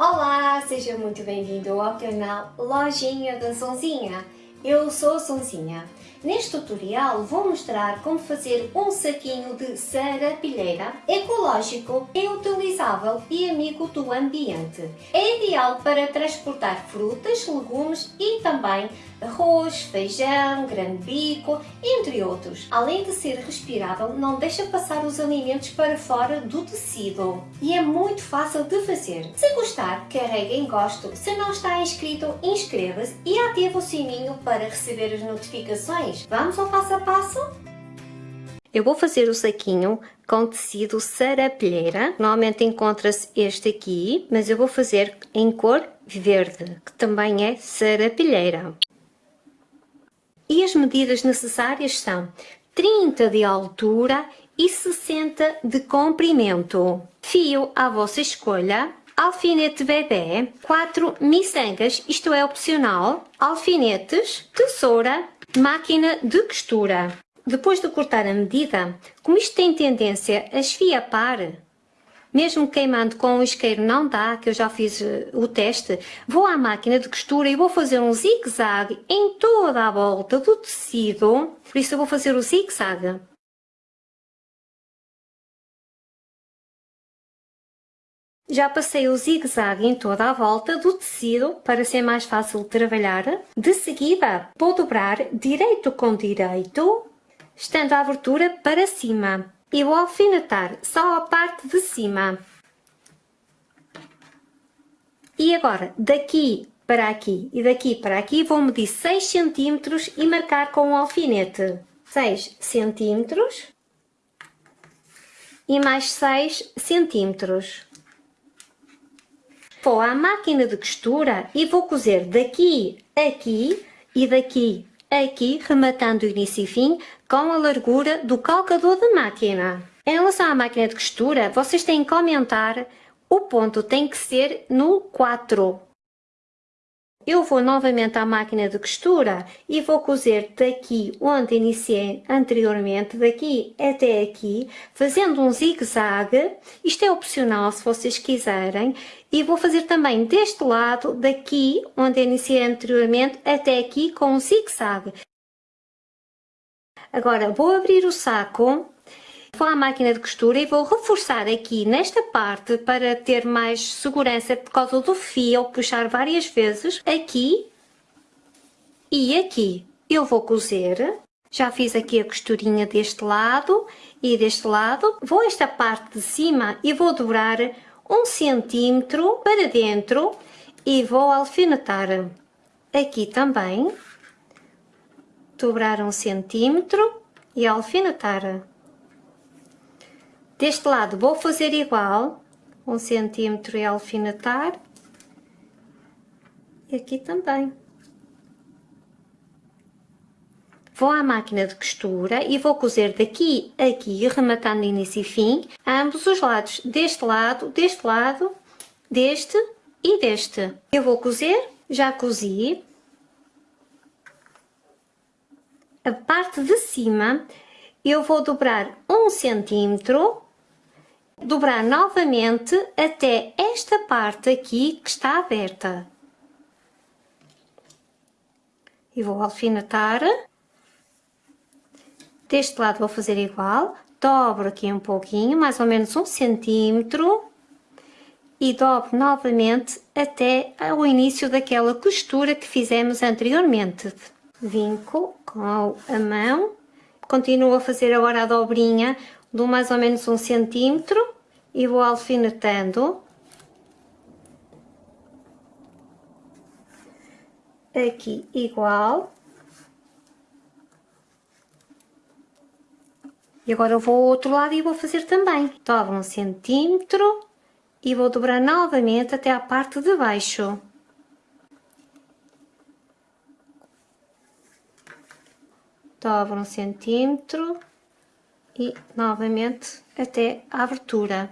Olá, seja muito bem-vindo ao canal Lojinha da Sonzinha. Eu sou Sonzinha. Neste tutorial vou mostrar como fazer um saquinho de sarapilheira ecológico, reutilizável e amigo do ambiente. É ideal para transportar frutas, legumes e também arroz, feijão, grande bico, entre outros. Além de ser respirável, não deixa passar os alimentos para fora do tecido e é muito fácil de fazer. Se gostar, carregue em gosto. Se não está inscrito, inscreva-se e ative o sininho para receber as notificações. Vamos ao passo a passo? Eu vou fazer o saquinho com tecido sarapilheira. Normalmente encontra-se este aqui, mas eu vou fazer em cor verde, que também é sarapilheira. E as medidas necessárias são 30 de altura e 60 de comprimento. Fio à vossa escolha, alfinete bebê, 4 miçangas, isto é opcional, alfinetes, tesoura, máquina de costura. Depois de cortar a medida, como isto tem tendência a esfiapar, mesmo queimando com o isqueiro não dá, que eu já fiz eh, o teste, vou à máquina de costura e vou fazer um zigue-zague em toda a volta do tecido, por isso eu vou fazer o zigue-zague. Já passei o zigue-zague em toda a volta do tecido para ser mais fácil de trabalhar. De seguida, vou dobrar direito com direito, estando a abertura para cima e vou alfinetar só a parte de cima. E agora, daqui para aqui e daqui para aqui, vou medir 6 cm e marcar com o um alfinete. 6 cm e mais 6 cm. Vou à máquina de costura e vou cozer daqui, aqui e daqui aqui rematando o início e fim com a largura do calcador da máquina. Em relação à máquina de costura, vocês têm que aumentar, o ponto tem que ser no 4. Eu vou novamente à máquina de costura e vou cozer daqui onde iniciei anteriormente, daqui até aqui, fazendo um zigue-zague. Isto é opcional se vocês quiserem. E vou fazer também deste lado, daqui onde iniciei anteriormente, até aqui com um zigue-zague. Agora vou abrir o saco Vou à máquina de costura e vou reforçar aqui nesta parte para ter mais segurança por causa do fio, puxar várias vezes aqui e aqui. Eu vou cozer, já fiz aqui a costurinha deste lado e deste lado. Vou esta parte de cima e vou dobrar um centímetro para dentro e vou alfinetar aqui também. Dobrar um centímetro e alfinetar. Deste lado vou fazer igual, um centímetro e alfinetar. E aqui também. Vou à máquina de costura e vou cozer daqui a aqui, rematando início e fim, ambos os lados, deste lado, deste lado, deste e deste. Eu vou cozer, já cozi. A parte de cima eu vou dobrar um centímetro dobrar novamente até esta parte aqui que está aberta. E vou alfinetar. Deste lado vou fazer igual, dobro aqui um pouquinho, mais ou menos um centímetro, e dobro novamente até o início daquela costura que fizemos anteriormente. Vinco com a mão, continuo a fazer agora a dobrinha dou mais ou menos um centímetro e vou alfinetando. Aqui igual. E agora eu vou ao outro lado e vou fazer também. Dobro um centímetro e vou dobrar novamente até a parte de baixo. Dobro um centímetro e novamente até a abertura.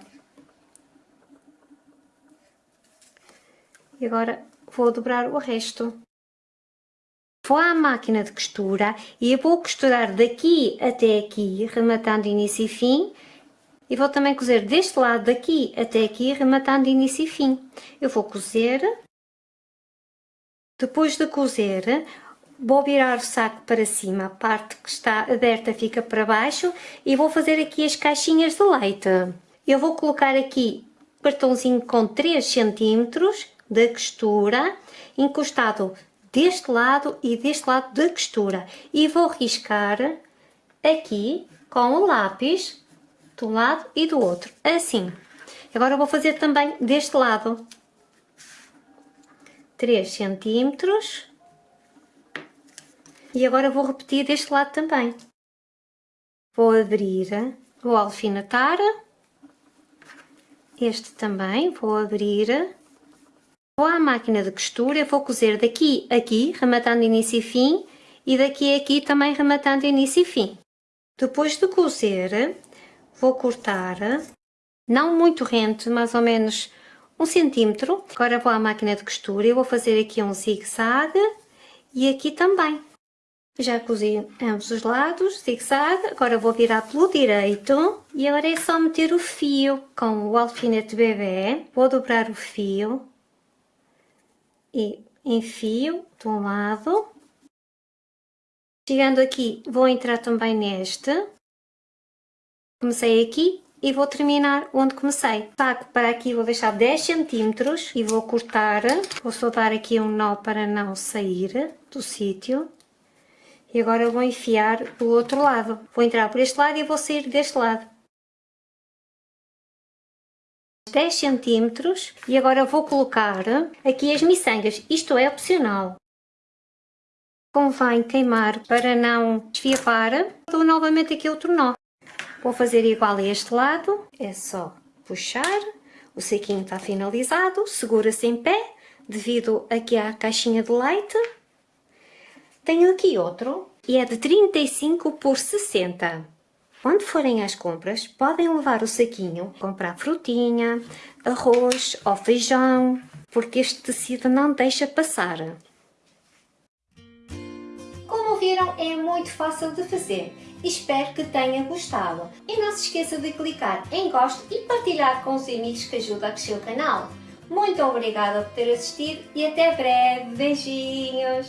E agora vou dobrar o resto. Vou à máquina de costura e vou costurar daqui até aqui, rematando início e fim, E vou também cozer deste lado daqui até aqui, rematando início e fim. Eu vou cozer. Depois de cozer, vou virar o saco para cima, a parte que está aberta fica para baixo e vou fazer aqui as caixinhas de leite. Eu vou colocar aqui cartãozinho com 3 cm de costura, encostado deste lado e deste lado da costura. E vou riscar aqui com o lápis de um lado e do outro, assim. Agora vou fazer também deste lado. 3 centímetros. E agora vou repetir deste lado também. Vou abrir, vou alfinetar. Este também vou abrir. Vou à máquina de costura, vou cozer daqui a aqui, rematando início e fim, e daqui a aqui também rematando início e fim. Depois de cozer, vou cortar, não muito rente, mais ou menos um centímetro. Agora vou à máquina de costura e vou fazer aqui um zigue-zague e aqui também. Já cozi ambos os lados, zigue-zague, agora vou virar pelo direito e agora é só meter o fio com o alfinete bebê. Vou dobrar o fio e enfio de um lado. Chegando aqui, vou entrar também neste Comecei aqui e vou terminar onde comecei. Saco para aqui vou deixar 10 centímetros e vou cortar. Vou só dar aqui um nó para não sair do sítio. E agora vou enfiar do outro lado. Vou entrar por este lado e vou sair deste lado. 10 centímetros e agora vou colocar aqui as miçangas. Isto é opcional. Convém queimar para não desfiapar. Dou novamente aqui outro nó. Vou fazer igual a este lado, é só puxar, o sequinho está finalizado, segura-se em pé, devido aqui à caixinha de leite. Tenho aqui outro, e é de 35 por 60. Quando forem às compras, podem levar o saquinho, comprar frutinha, arroz ou feijão, porque este tecido não deixa passar. Como viram, é muito fácil de fazer. Espero que tenha gostado. E não se esqueça de clicar em gosto e partilhar com os amigos que ajuda a crescer o canal. Muito obrigada por ter assistido e até breve. Beijinhos!